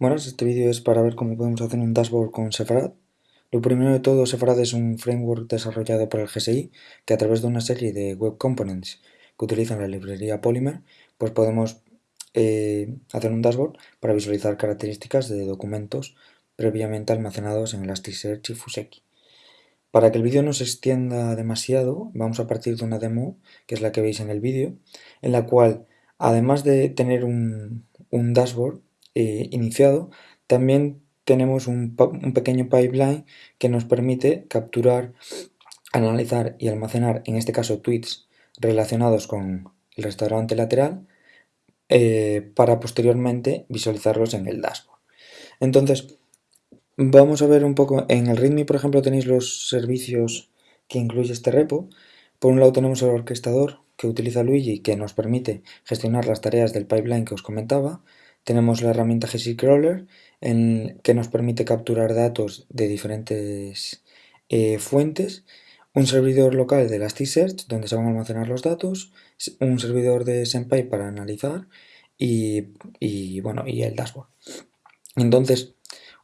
Buenas, este vídeo es para ver cómo podemos hacer un dashboard con Sefarad. Lo primero de todo, Sefarad es un framework desarrollado por el GSI que a través de una serie de web components que utilizan la librería Polymer, pues podemos eh, hacer un dashboard para visualizar características de documentos previamente almacenados en Elasticsearch y Fuseki. Para que el vídeo no se extienda demasiado, vamos a partir de una demo, que es la que veis en el vídeo, en la cual, además de tener un dashboard, eh, iniciado, también tenemos un, pequeño pipeline que nos permite capturar, analizar y almacenar, en este caso, tweets relacionados con el restaurante lateral eh, para posteriormente visualizarlos en el dashboard. Entonces, vamos a ver un poco, en el README, por ejemplo, tenéis los servicios que incluye este repo. Por un lado tenemos el orquestador que utiliza Luigi que nos permite gestionar las tareas del pipeline que os comentaba tenemos la herramienta GCrawler en, que nos permite capturar datos de diferentes eh, fuentes, un servidor local de Elasticsearch donde se van a almacenar los datos, un servidor de Senpai para analizar y, bueno, y el dashboard. Entonces,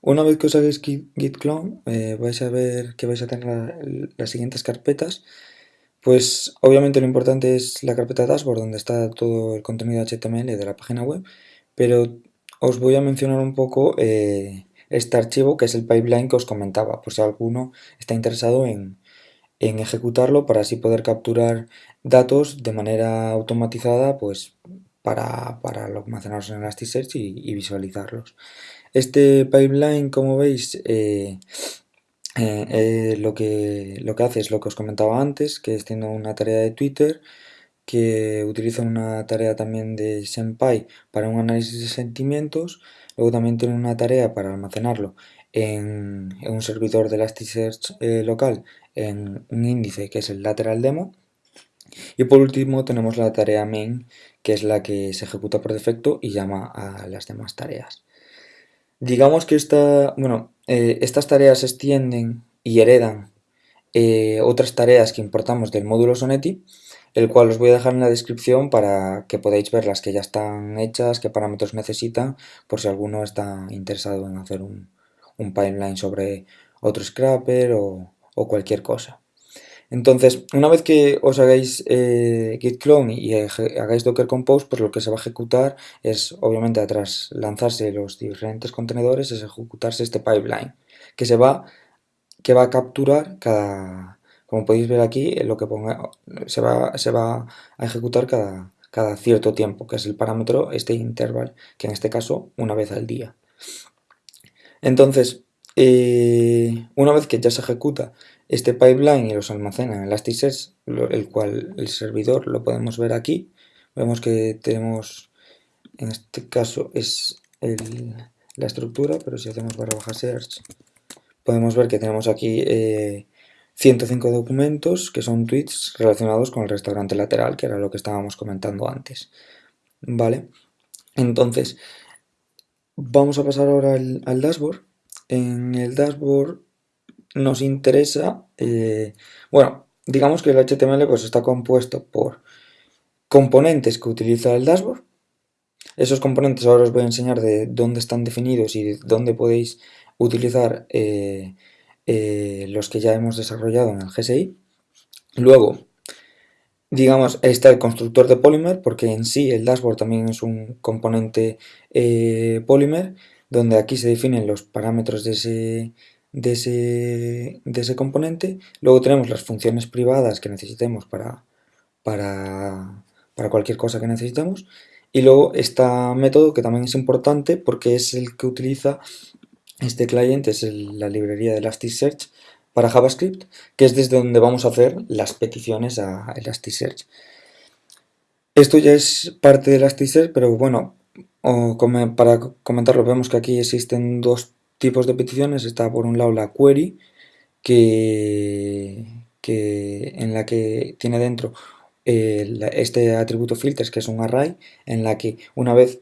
una vez que os hagáis git clone, eh, vais a ver que vais a tener las siguientes carpetas. Pues obviamente lo importante es la carpeta dashboard donde está todo el contenido HTML de la página web pero os voy a mencionar un poco eh, este archivo que es el pipeline que os comentaba, por si alguno está interesado en, ejecutarlo para así poder capturar datos de manera automatizada pues para, para almacenarlos en Elasticsearch y, visualizarlos. Este pipeline, como veis, eh, eh, lo, que, lo que hace es lo que os comentaba antes, que es tiene una tarea de Twitter, que utiliza una tarea también de Senpai para un análisis de sentimientos, luego también tiene una tarea para almacenarlo en, un servidor de Elasticsearch eh, local en un índice que es el lateral demo, y por último tenemos la tarea main, que es la que se ejecuta por defecto y llama a las demás tareas. Digamos que esta, bueno, eh, estas tareas extienden y heredan eh, otras tareas que importamos del módulo Soneti, el cual os voy a dejar en la descripción para que podáis ver las que ya están hechas, qué parámetros necesitan, por si alguno está interesado en hacer un, pipeline sobre otro scrapper o, cualquier cosa. Entonces, una vez que os hagáis eh, git clone y hagáis docker compose, pues lo que se va a ejecutar es, obviamente, tras lanzarse los diferentes contenedores, es ejecutarse este pipeline, que se va, que va a capturar cada, como podéis ver aquí, lo que se, va, a ejecutar cada, cada cierto tiempo, que es el parámetro, este interval, que en este caso una vez al día. Entonces, eh, una vez que ya se ejecuta este pipeline y los almacena en Elasticsearch, el cual el servidor lo podemos ver aquí, vemos que tenemos, en este caso es la estructura, pero si hacemos barra baja search, podemos ver que tenemos aquí eh, 105 documentos que son tweets relacionados con el restaurante lateral, que era lo que estábamos comentando antes. ¿Vale? Entonces, vamos a pasar ahora al, dashboard. En el dashboard nos interesa, eh, bueno, digamos que el HTML pues está compuesto por componentes que utiliza el dashboard. Esos componentes ahora os voy a enseñar de dónde están definidos y de dónde podéis utilizar eh, eh, los que ya hemos desarrollado en el GSI. Luego, digamos, está el constructor de Polymer, porque en sí el dashboard también es un componente eh, Polymer, donde aquí se definen los parámetros de ese, de ese, de ese componente. Luego tenemos las funciones privadas que necesitemos para, para, para cualquier cosa que necesitemos. Y luego está método que también es importante porque es el que utiliza este cliente es la librería de Elasticsearch para JavaScript, que es desde donde vamos a hacer las peticiones a Elasticsearch. Esto ya es parte de Elasticsearch, pero bueno, para comentarlo vemos que aquí existen dos tipos de peticiones. Está por un lado la query, que, en la que tiene dentro eh, este atributo filters, que es un array, en la que una vez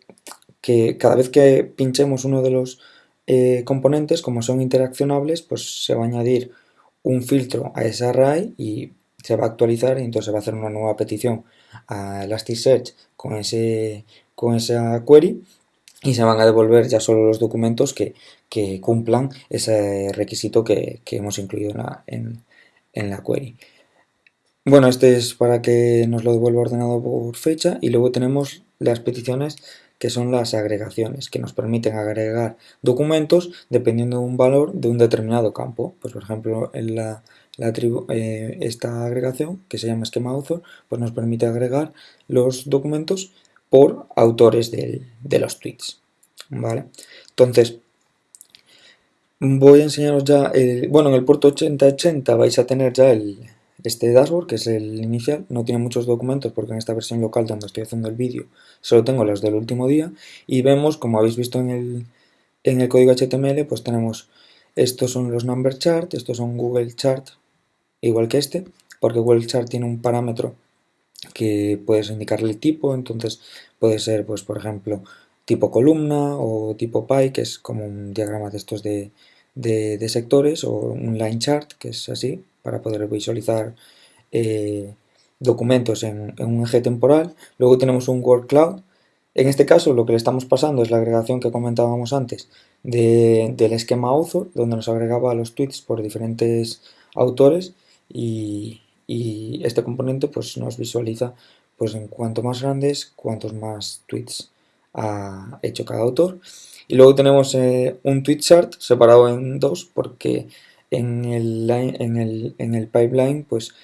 que cada vez que pinchemos uno de los eh, componentes, como son interaccionables, pues se va a añadir un filtro a ese array y se va a actualizar y entonces se va a hacer una nueva petición a Elasticsearch con, ese, con esa query y se van a devolver ya solo los documentos que, cumplan ese requisito que, hemos incluido en la, en la query. Bueno, este es para que nos lo devuelva ordenado por fecha y luego tenemos las peticiones que son las agregaciones, que nos permiten agregar documentos dependiendo de un valor de un determinado campo. Pues por ejemplo, en la, eh, esta agregación, que se llama esquema author, pues nos permite agregar los documentos por autores de, los tweets. ¿vale? Entonces, voy a enseñaros ya, bueno, en el puerto 8080 vais a tener ya el, este dashboard, que es el inicial, no tiene muchos documentos porque en esta versión local donde estoy haciendo el vídeo solo tengo los del último día y vemos, como habéis visto en el, en el código HTML, pues tenemos, estos son los number chart, estos son Google Chart, igual que este, porque Google Chart tiene un parámetro que puedes indicarle el tipo, entonces puede ser, pues por ejemplo, tipo columna o tipo pie, que es como un diagrama de estos de, de sectores, o un line chart, que es así, para poder visualizar eh, documentos en, un eje temporal. Luego tenemos un word cloud. En este caso lo que le estamos pasando es la agregación que comentábamos antes del esquema author, donde nos agregaba los tweets por diferentes autores y, este componente pues nos visualiza pues en cuanto más grandes, cuantos más tweets ha hecho cada autor. Y luego tenemos eh, un tweet chart separado en dos porque en el, en el, en el pipeline, pues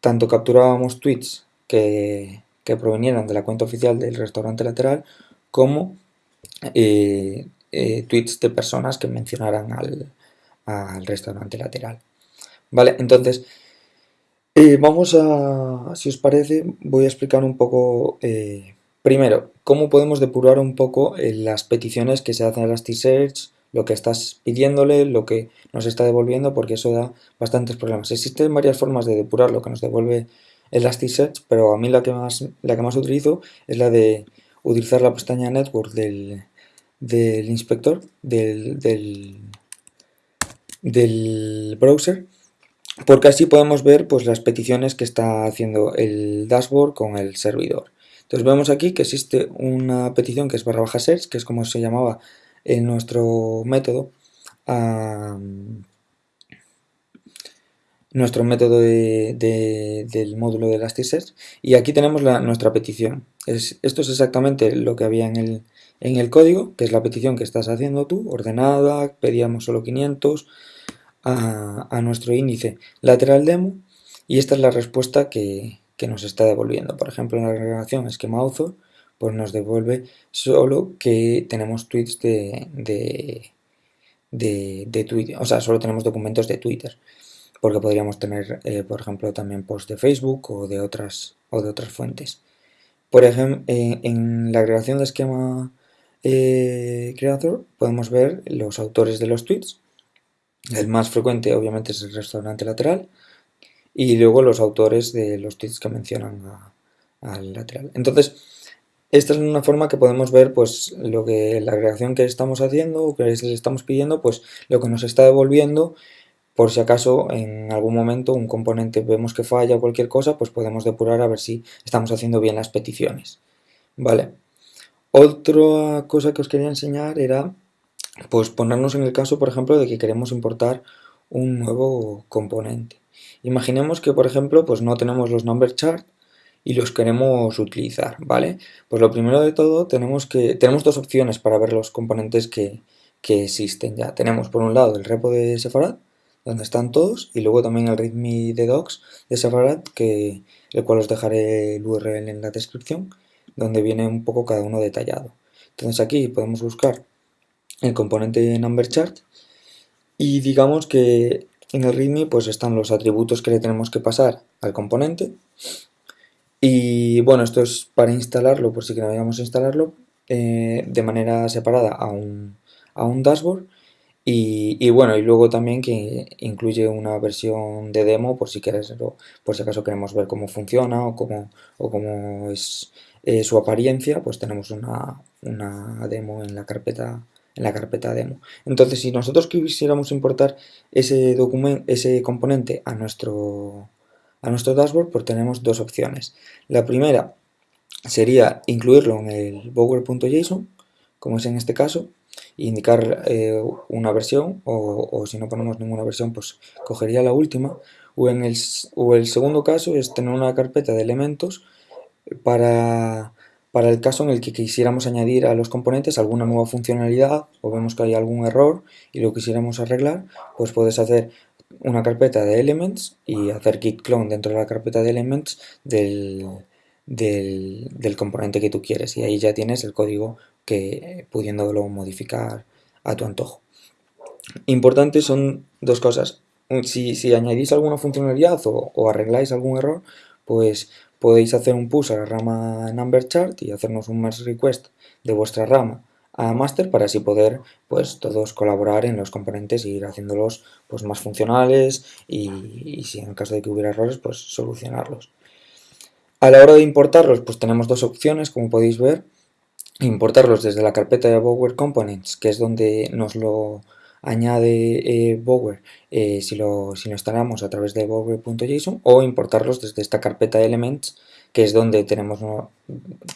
tanto capturábamos tweets que, provenieran de la cuenta oficial del restaurante lateral, como eh, eh, tweets de personas que mencionaran al, restaurante lateral. Vale, entonces, eh, vamos a, si os parece, voy a explicar un poco, primero, cómo podemos depurar un poco las peticiones que se hacen a Elasticsearch, lo que estás pidiéndole, lo que nos está devolviendo, porque eso da bastantes problemas. Existen varias formas de depurar lo que nos devuelve Elasticsearch, pero a mí la que más, la que más utilizo es la de utilizar la pestaña Network del, inspector, del, del, browser, porque así podemos ver pues, las peticiones que está haciendo el dashboard con el servidor. Entonces vemos aquí que existe una petición que es barra baja search, que es como se llamaba en nuestro método nuestro método del módulo de Elasticsearch y aquí tenemos nuestra petición. esto es exactamente lo que había en el, en el código, que es la petición que estás haciendo tú, ordenada, pedíamos solo 500 a, nuestro índice lateral demo y esta es la respuesta que, nos está devolviendo. Por ejemplo, en la agregación esquema author pues nos devuelve solo que tenemos tweets de, de, Twitter, o sea, solo tenemos documentos de Twitter, porque podríamos tener, eh, por ejemplo, también posts de Facebook o de otras, o de otras fuentes. Por ejemplo, eh, en la agregación de esquema eh, creator podemos ver los autores de los tweets. El más frecuente obviamente es el restaurante lateral y luego los autores de los tweets que mencionan al lateral. Entonces, esta es una forma que podemos ver pues lo que la agregación que estamos haciendo o que les estamos pidiendo, pues lo que nos está devolviendo por si acaso en algún momento un componente vemos que falla o cualquier cosa, pues podemos depurar a ver si estamos haciendo bien las peticiones. Vale. Otra cosa que os quería enseñar era pues ponernos en el caso, por ejemplo, de que queremos importar un nuevo componente. Imaginemos que, por ejemplo, pues no tenemos los number chart y los queremos utilizar, ¿vale? Pues lo primero de todo tenemos que tenemos dos opciones para ver los componentes que, existen ya. Tenemos por un lado el repo de Sefarad, donde están todos, y luego también el readme de docs de Sefarad, que, el cual os dejaré el URL en la descripción, donde viene un poco cada uno detallado. Entonces aquí podemos buscar el componente number chart y digamos que en el readme pues están los atributos que le tenemos que pasar al componente y bueno, esto es para instalarlo, por si queríamos instalarlo, eh, de manera separada a un, a un dashboard. Y, bueno, y luego también que incluye una versión de demo por si quieres, por si acaso queremos ver cómo funciona o cómo, o cómo es eh, su apariencia, pues tenemos una, una, demo en la carpeta en la carpeta demo. Entonces, si nosotros quisiéramos importar ese documento, ese componente a nuestro a nuestro dashboard pues tenemos dos opciones. La primera sería incluirlo en el bower.json, como es en este caso, e indicar eh, una versión, o, si no ponemos ninguna versión, pues cogería la última, o, en el, o el segundo caso es tener una carpeta de elementos para, para el caso en el que quisiéramos añadir a los componentes alguna nueva funcionalidad o vemos que hay algún error y lo quisiéramos arreglar, pues puedes hacer una carpeta de elements y hacer git clone dentro de la carpeta de elements del, del, componente que tú quieres y ahí ya tienes el código que pudiéndolo modificar a tu antojo. Importantes son dos cosas. Si, si añadís alguna funcionalidad o, o, arregláis algún error, pues podéis hacer un push a la rama number chart y hacernos un merge request de vuestra rama a master para así poder pues todos colaborar en los componentes y ir haciéndolos pues más funcionales y, si en el caso de que hubiera errores pues solucionarlos. A la hora de importarlos, pues tenemos dos opciones, como podéis ver. Importarlos desde la carpeta de Bower Components, que es donde nos lo añade eh, Bower eh, si, lo, si, lo, instalamos a través de bower.json o importarlos desde esta carpeta de Elements, que es donde tenemos,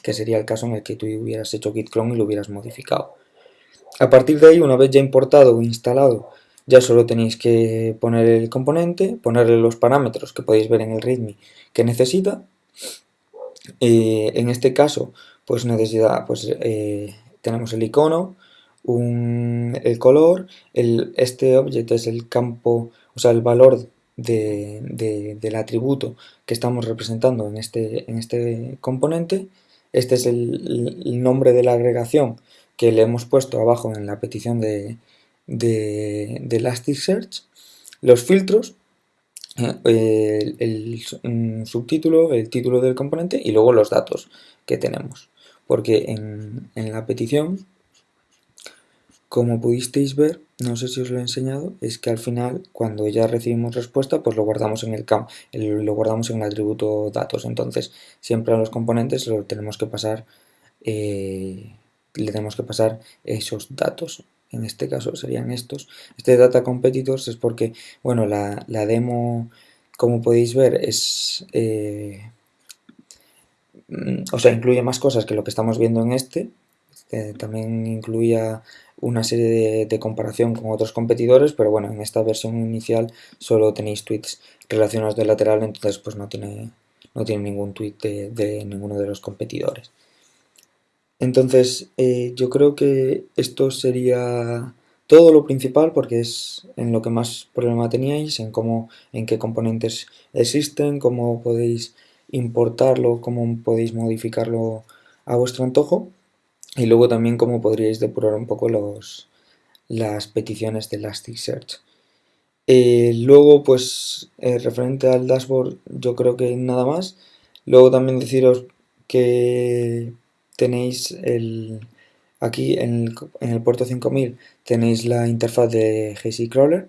que sería el caso en el que tú hubieras hecho git clone y lo hubieras modificado. A partir de ahí, una vez ya importado o instalado, ya solo tenéis que poner el componente, ponerle los parámetros que podéis ver en el readme que necesita eh, en este caso, pues necesita, pues eh, tenemos el icono, el color, este objeto es el campo, o sea, el valor del atributo que estamos representando en este, en este componente. Este es el, nombre de la agregación que le hemos puesto abajo en la petición de, de Elasticsearch. Los filtros el, subtítulo, el título del componente y luego los datos que tenemos. Porque en, la petición, como pudisteis ver, no sé si os lo he enseñado, es que al final cuando ya recibimos respuesta, pues lo guardamos en el camp, lo guardamos en el atributo datos. Entonces, siempre a los componentes lo tenemos que pasar, eh, le tenemos que pasar esos datos en este caso serían estos. Este Data Competitors es porque, bueno, la, demo, como podéis ver, es... Eh, o sea, incluye más cosas que lo que estamos viendo en este. También incluía una serie de, comparación con otros competidores, pero bueno, en esta versión inicial solo tenéis tweets relacionados de lateral, entonces pues no tiene, no tiene ningún tweet de ninguno de los competidores. Entonces, eh, yo creo que esto sería todo lo principal porque es en lo que más problema teníais, en cómo, en qué componentes existen, cómo podéis importarlo, cómo podéis modificarlo a vuestro antojo y luego también cómo podríais depurar un poco los, las peticiones de Elasticsearch. Eh, luego, pues, eh, referente al dashboard, yo creo que nada más. Luego también deciros que tenéis el, aquí en el, puerto 5000 tenéis la interfaz de GC Crawler,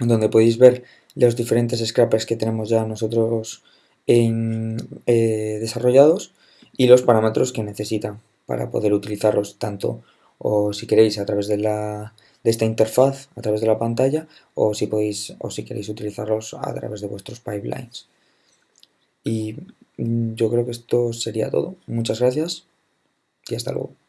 donde podéis ver los diferentes scrappers que tenemos ya nosotros en, eh, desarrollados y los parámetros que necesitan para poder utilizarlos tanto o si queréis a través de, la, de esta interfaz, a través de la pantalla, o si, podéis, o si queréis utilizarlos a través de vuestros pipelines. Y mm, yo creo que esto sería todo. Muchas gracias y hasta luego.